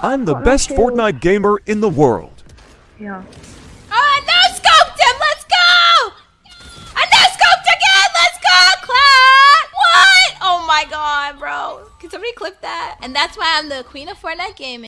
I'm the oh, best. Fortnite gamer in the world. Yeah. Oh, I no scoped him. Let's go. I no scoped again. Let's go, Cloud. What? Oh my god, bro. Can somebody clip that? And that's why I'm the queen of Fortnite gaming.